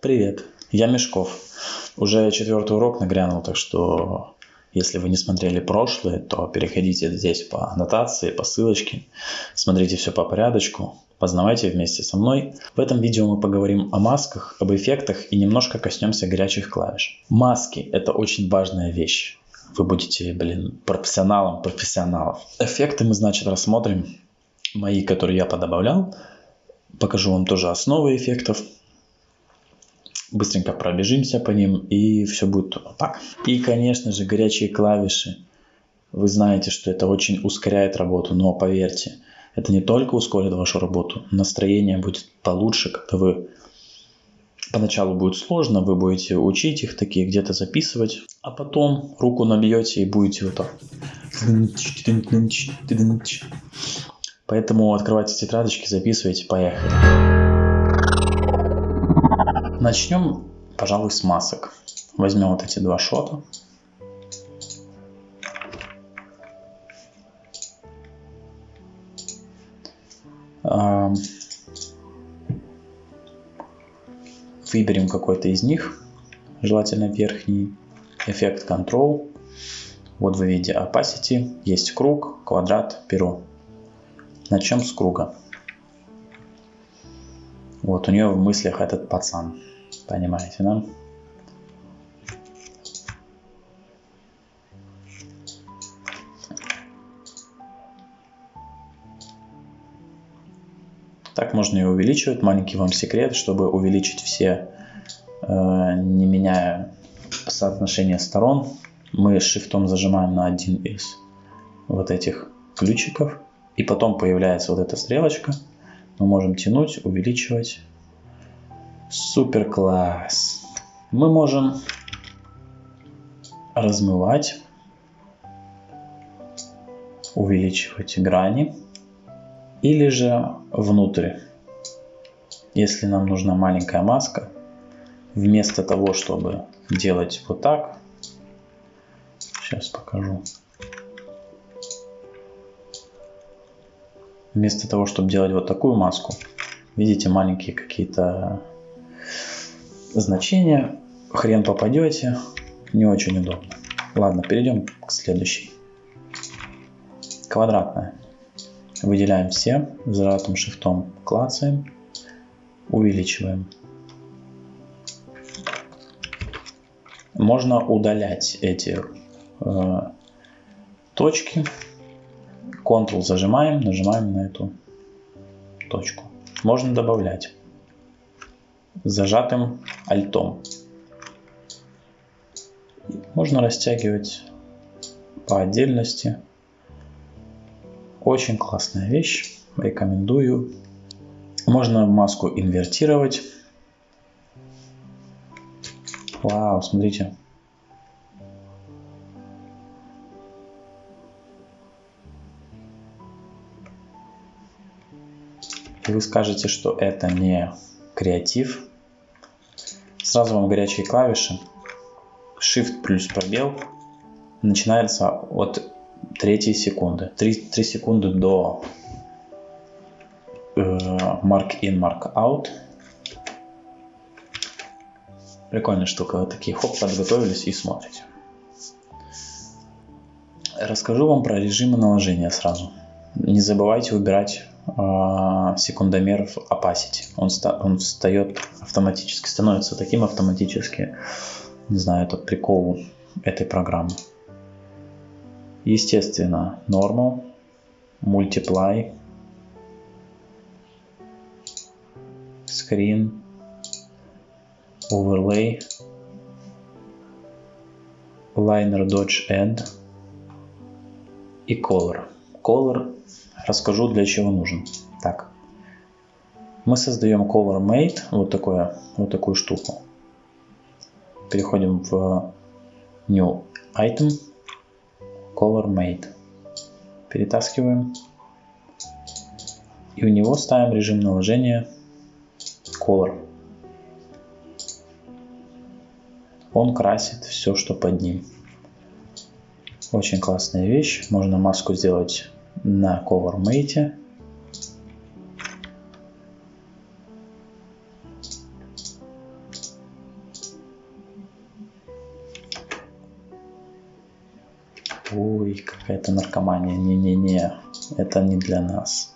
привет! Я Мешков. Уже четвертый урок нагрянул, так что если вы не смотрели прошлые, то переходите здесь по аннотации, по ссылочке, смотрите все по порядочку, познавайте вместе со мной. В этом видео мы поговорим о масках, об эффектах и немножко коснемся горячих клавиш. Маски – это очень важная вещь. Вы будете, блин, профессионалом профессионалов. Эффекты мы, значит, рассмотрим. Мои, которые я подобавлял. Покажу вам тоже основы эффектов быстренько пробежимся по ним и все будет так. И, конечно же, горячие клавиши. Вы знаете, что это очень ускоряет работу, но поверьте, это не только ускорит вашу работу, настроение будет получше, когда вы Поначалу будет сложно, вы будете учить их такие, где-то записывать, а потом руку набьете и будете вот так. Поэтому открывайте тетрадочки, записывайте, поехали. Начнем, пожалуй, с масок. Возьмем вот эти два шота. Выберем какой-то из них, желательно верхний. Эффект Control. Вот вы видите Opacity, есть круг, квадрат, перо. Начнем с круга. Вот у нее в мыслях этот пацан. Понимаете, да? Так можно и увеличивать. Маленький вам секрет, чтобы увеличить все, э, не меняя соотношение сторон, мы шифтом зажимаем на один из вот этих ключиков. И потом появляется вот эта стрелочка. Мы можем тянуть, увеличивать Супер класс. Мы можем размывать, увеличивать грани или же внутрь. Если нам нужна маленькая маска, вместо того, чтобы делать вот так, сейчас покажу. Вместо того, чтобы делать вот такую маску, видите маленькие какие-то значение. Хрен попадете. Не очень удобно. Ладно, перейдем к следующей. Квадратная. Выделяем все. Зажатым шифтом клацаем. Увеличиваем. Можно удалять эти э, точки. Ctrl зажимаем, нажимаем на эту точку. Можно добавлять зажатым альтом. Можно растягивать по отдельности. Очень классная вещь. Рекомендую. Можно маску инвертировать. Вау, смотрите. И вы скажете, что это не креатив, Сразу вам горячие клавиши. Shift плюс пробел начинается от третьей секунды. 3, 3 секунды до э, mark in, mark out. Прикольная штука. Вот такие хоп, подготовились и смотрите. Расскажу вам про режимы наложения сразу. Не забывайте выбирать секундомер в opacity. Он, он встает автоматически, становится таким автоматически. Не знаю, это прикол этой программы. Естественно, normal, multiply, screen, overlay, liner dodge add и color. Color расскажу для чего нужен. Так, мы создаем color mate, вот, такое, вот такую штуку. Переходим в new item, color mate. Перетаскиваем. И у него ставим режим наложения color. Он красит все, что под ним. Очень классная вещь. Можно маску сделать на CoverMate. Ой, какая-то наркомания. Не-не-не, это не для нас.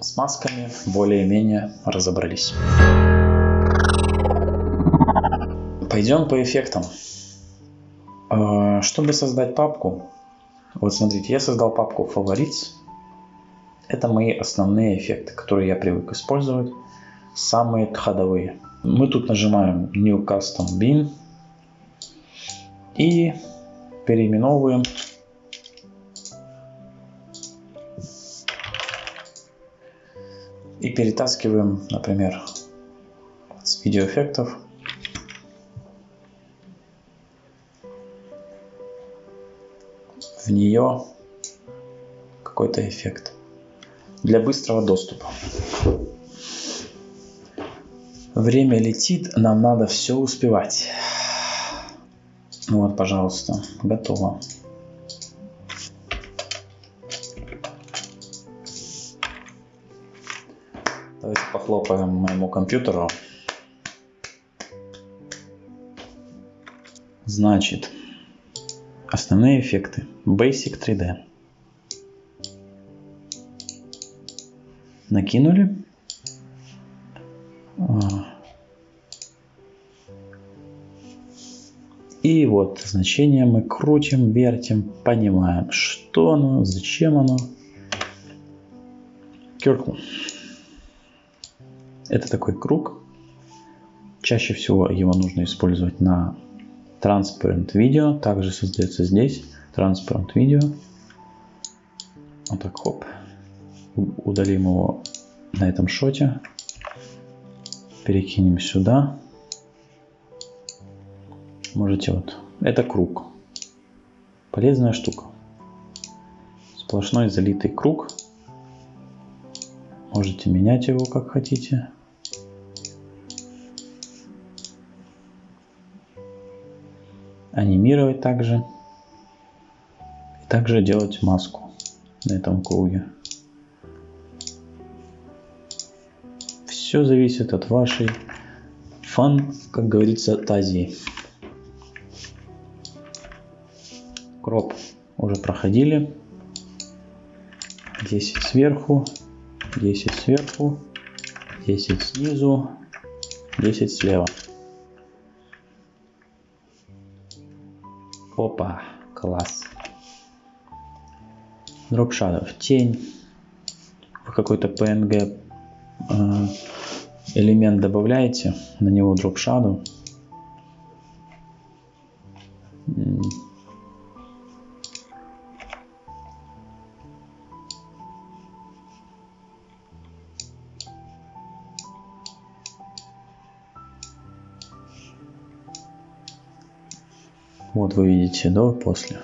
С масками более-менее разобрались. Пойдем по эффектам. Чтобы создать папку, вот смотрите, я создал папку Favorites. Это мои основные эффекты, которые я привык использовать. Самые ходовые. Мы тут нажимаем New Custom Bin и переименовываем и перетаскиваем, например, с видеоэффектов в нее какой-то эффект для быстрого доступа. Время летит, нам надо все успевать. Вот, пожалуйста, готово. Давайте похлопаем моему компьютеру. Значит, основные эффекты. Basic 3D. Накинули. И вот значение мы крутим, вертим, понимаем, что оно, зачем оно. Circle. Это такой круг. Чаще всего его нужно использовать на Transparent видео. Также создается здесь Transparent видео. Вот так, хоп. Удалим его на этом шоте. Перекинем сюда можете вот, это круг. Полезная штука. Сплошной залитый круг. Можете менять его как хотите. Анимировать также. И также делать маску на этом круге. Все зависит от вашей фан, как говорится, тазии. Кроп уже проходили. 10 сверху, 10 сверху, 10 снизу, 10 слева. Опа, класс. Drop Shadow, тень. Вы какой-то PNG э, элемент добавляете, на него Drop Shadow. Вот вы видите до и после.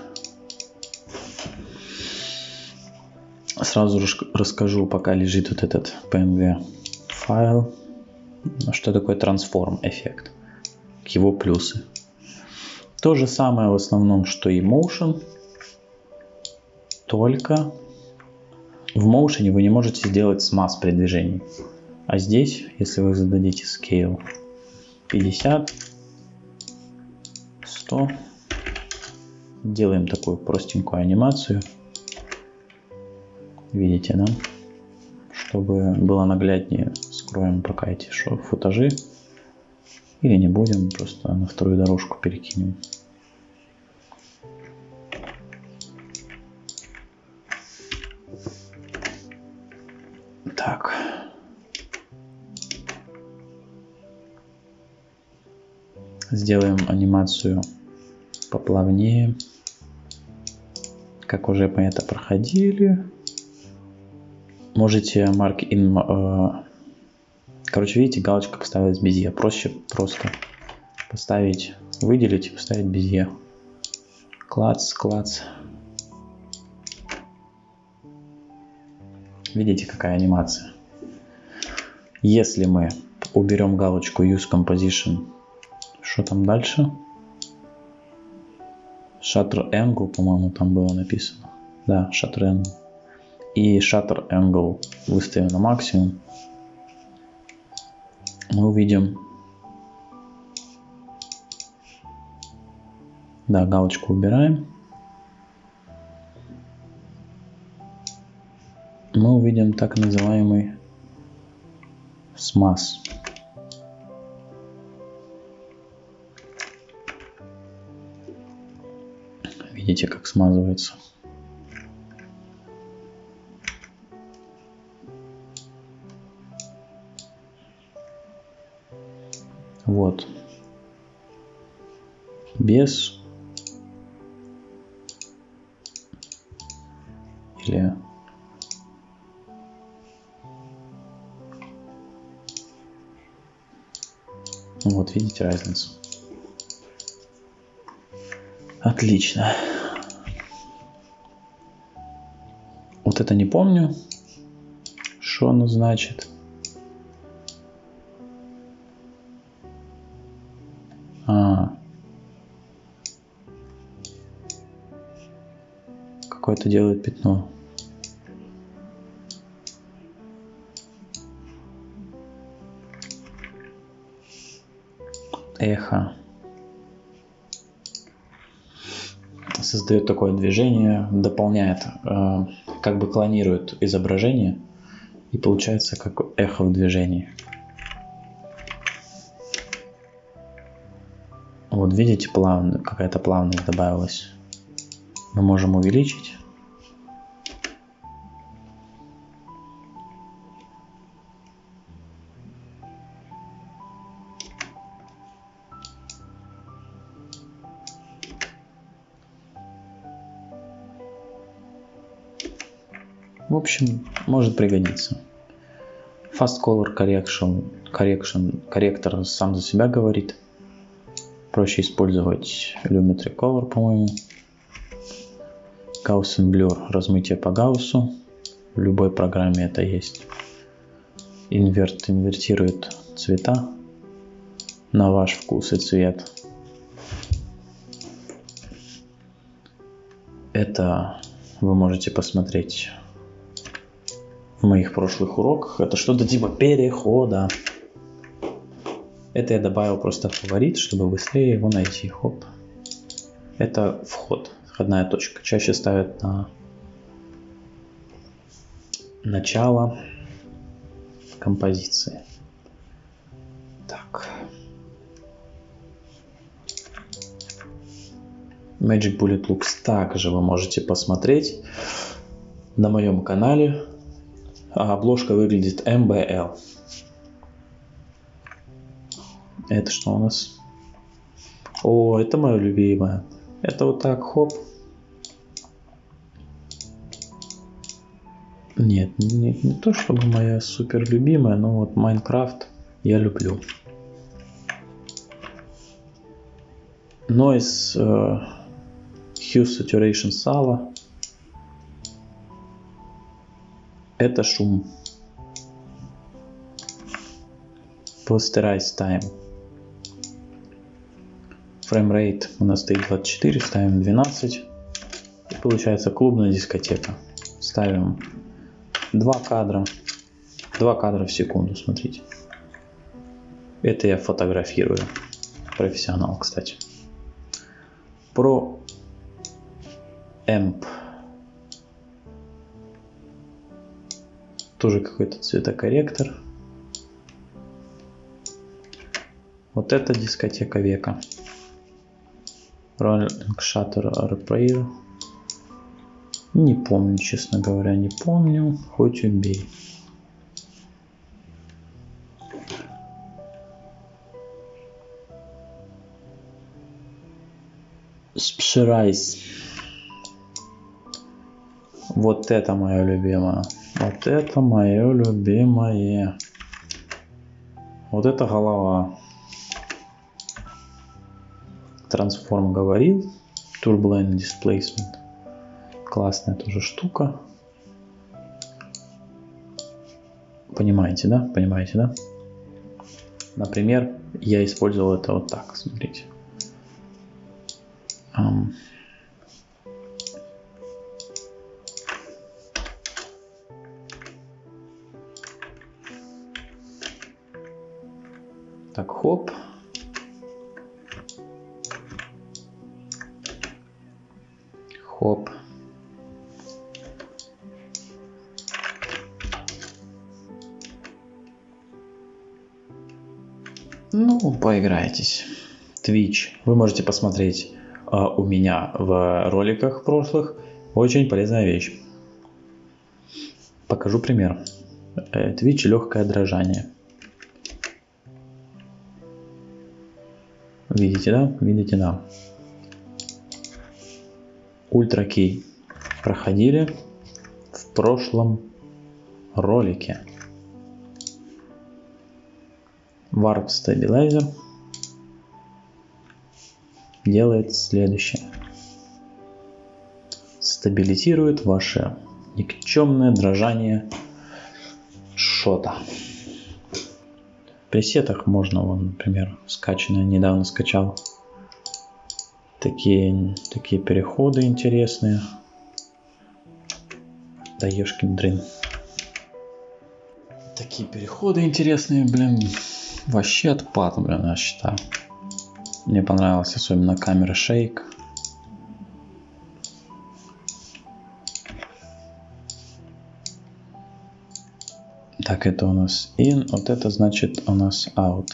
Сразу расскажу, пока лежит вот этот PNG файл, что такое transform эффект, его плюсы. То же самое в основном, что и Motion, только в Motion вы не можете сделать смаз при движении. А здесь, если вы зададите scale 50, 100, Делаем такую простенькую анимацию. Видите, да? Чтобы было нагляднее, скроем пока эти футажи. Или не будем, просто на вторую дорожку перекинем. Так. Сделаем анимацию поплавнее как уже мы это проходили. Можете mark in... Э, короче, видите, галочка поставилась без «е». Проще просто поставить, выделить и поставить без «е». Клац, клац. Видите, какая анимация. Если мы уберем галочку Use Composition, что там дальше? Shutter Angle, по-моему, там было написано. Да, Shutter Angle. И Shutter Angle выставим на максимум. Мы увидим Да, галочку убираем. Мы увидим так называемый смаз. Видите, как смазывается. Вот. Без или вот видите разницу. Отлично. Вот это не помню, что оно значит. А. Какое-то делает пятно. Эхо. Создает такое движение, дополняет, э, как бы клонирует изображение, и получается как эхо в движении. Вот видите, плавно, какая-то плавность добавилась. Мы можем увеличить. В общем, может пригодиться. Fast Color Correction, correction корректор сам за себя говорит – проще использовать Lumetri Color, по-моему. Gaussian Blur, размытие по Гауссу. В любой программе это есть. Инверт инвертирует цвета на ваш вкус и цвет. Это вы можете посмотреть моих прошлых уроках. Это что-то типа перехода. Это я добавил просто фаворит, чтобы быстрее его найти. Хоп. Это вход, входная точка. Чаще ставят на начало композиции. Так. Magic Bullet Looks также вы можете посмотреть на моем канале. А обложка выглядит MBL. Это что у нас? О, это мое любимое. Это вот так, хоп. Нет, не, не то чтобы моя супер любимая, но вот Майнкрафт я люблю. Noise uh, Hue Saturation Sala. Это шум. Posterize Time. Фреймрейт у нас стоит 24, ставим 12. И получается клубная дискотека. Ставим 2 кадра. 2 кадра в секунду, смотрите. Это я фотографирую. Профессионал, кстати. Про Amp. Тоже какой-то цветокорректор. Вот это дискотека века. Rolling Shutter Repair. Не помню, честно говоря, не помню. Хоть убей. Спширайс. Вот это мое любимое. Вот это мое любимое. Вот это голова. Transform говорил. Turbulent Displacement. Классная тоже штука. Понимаете, да? Понимаете, да? Например, я использовал это вот так. Смотрите. Um, так, хоп. Хоп. Ну, поиграйтесь. Twitch. Вы можете посмотреть э, у меня в роликах прошлых. Очень полезная вещь. Покажу пример. Э, Twitch легкое дрожание. Видите, да? Видите, да. Ультра Кей проходили в прошлом ролике. Warp Stabilizer делает следующее. Стабилизирует ваше никчемное дрожание шота. Пресетах можно, вон, например, скачанное, недавно скачал. Такие, такие переходы интересные. Да ешкин дрын. Такие переходы интересные, блин. Вообще отпад, блин, я считаю. Мне понравилась особенно камера шейк. Так, это у нас in, вот это значит у нас out.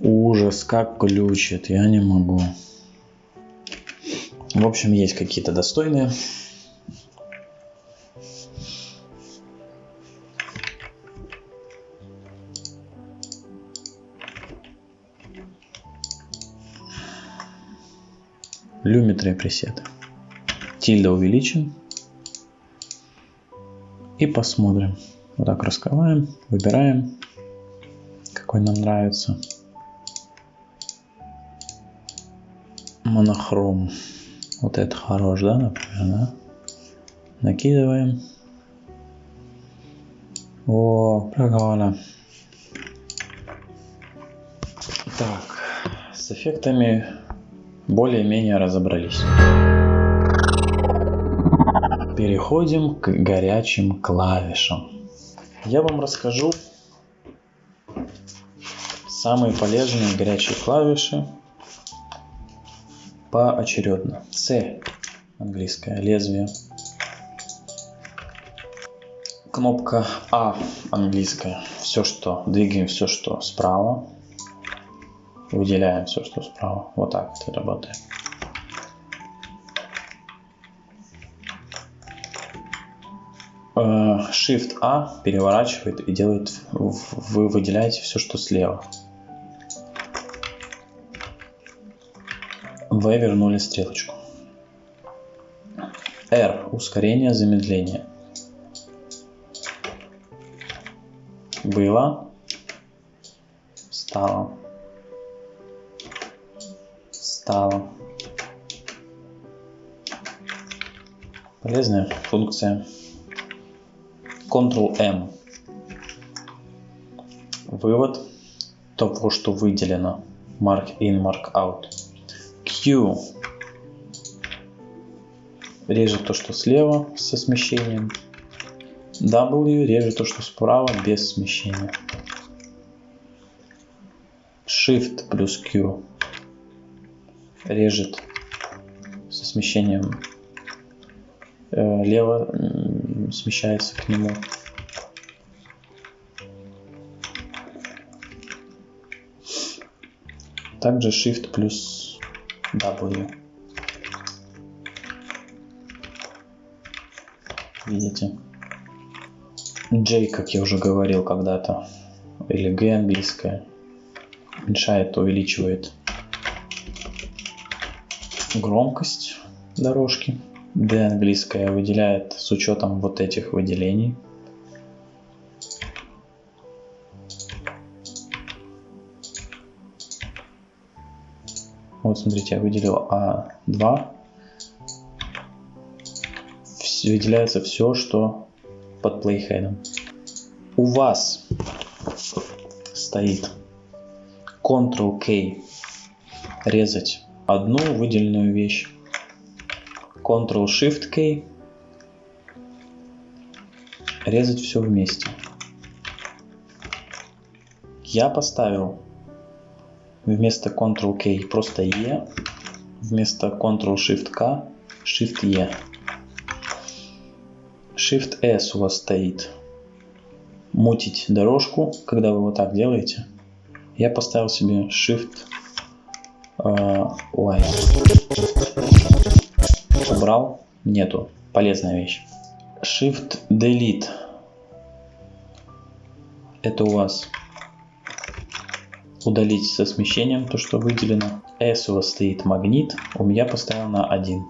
Ужас, как ключит, я не могу. В общем, есть какие-то достойные. Люметрия пресеты. Тильда увеличим. И посмотрим. Вот так раскрываем, выбираем, какой нам нравится. Монохром. Вот это хорош, да, например, да? Накидываем. О, прикольно. Так, с эффектами более-менее разобрались. Переходим к горячим клавишам. Я вам расскажу самые полезные горячие клавиши поочередно. C английское лезвие. Кнопка А английская. Все, что двигаем, все, что справа. Выделяем все, что справа. Вот так это работает. Э, Shift A переворачивает и делает, вы выделяете все, что слева. В вернули стрелочку. R ускорение, замедление. Было, стало, стало. Полезная функция. Ctrl-M. Вывод того, что выделено. Mark in, mark out. Q режет то, что слева со смещением. W режет то, что справа без смещения. Shift плюс Q режет со смещением э, лево смещается к нему. Также Shift плюс W. Видите? J, как я уже говорил когда-то, или G английская, уменьшает, увеличивает громкость дорожки. D английская выделяет с учетом вот этих выделений. Вот смотрите, я выделил А2. Выделяется все, что под плейхедом. У вас стоит Ctrl-K резать одну выделенную вещь. Ctrl-Shift-K резать все вместе. Я поставил вместо Ctrl-K просто E, вместо Ctrl-Shift-K Shift-E. Shift-S у вас стоит мутить дорожку, когда вы вот так делаете. Я поставил себе Shift uh, Y. Убрал, нету, полезная вещь. Shift Delete. Это у вас удалить со смещением то, что выделено. S у вас стоит магнит, у меня поставил на 1.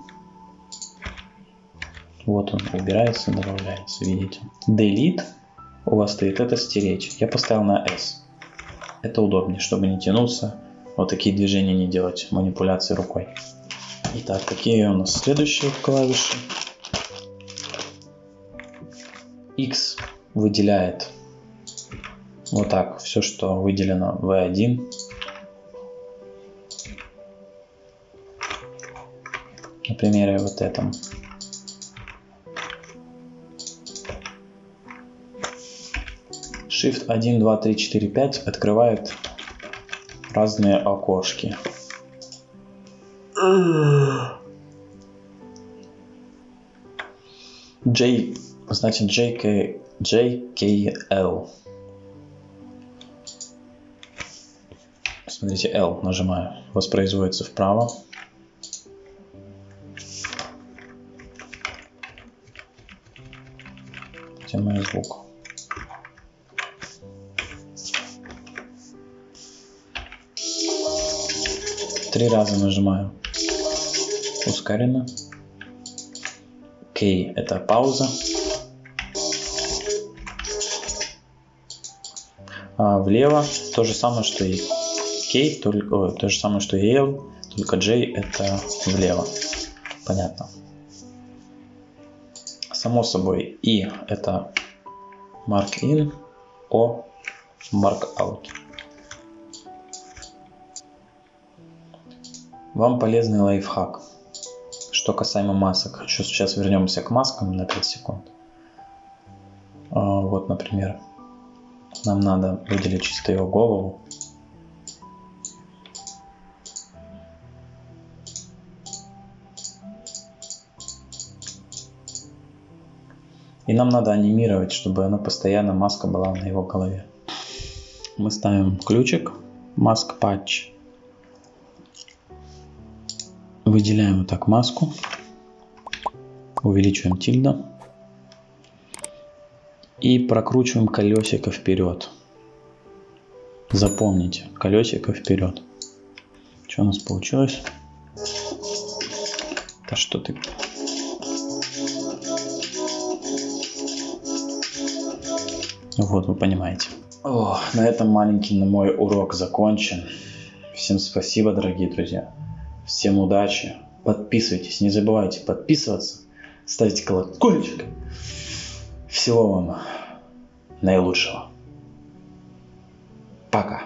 Вот он убирается, добавляется, видите. Delete у вас стоит это стереть. Я поставил на S. Это удобнее, чтобы не тянуться, вот такие движения не делать, манипуляции рукой. Итак, какие у нас следующие клавиши? X выделяет вот так все, что выделено V1. На примере вот этом. Shift 1, 2, 3, 4, 5 открывает разные окошки. J, значит JK, JKL. Смотрите, L нажимаю, воспроизводится вправо. Где мой звук? Три раза нажимаю ускоренно. К это пауза. А влево то же самое, что и K, только, о, то же самое, что и L, только J это влево. Понятно. Само собой, I это mark in, O mark out. Вам полезный лайфхак. Что касаемо масок. Еще сейчас вернемся к маскам на 5 секунд. А, вот, например, нам надо выделить чисто его голову. И нам надо анимировать, чтобы она постоянно маска была на его голове. Мы ставим ключик Mask Patch. Выделяем вот так маску. Увеличиваем тильда. И прокручиваем колесико вперед. Запомните, колесико вперед. Что у нас получилось? Да что ты Вот, вы понимаете. О, на этом маленький на мой урок закончен. Всем спасибо, дорогие друзья. Всем удачи. Подписывайтесь, не забывайте подписываться, ставить колокольчик. Всего вам наилучшего. Пока.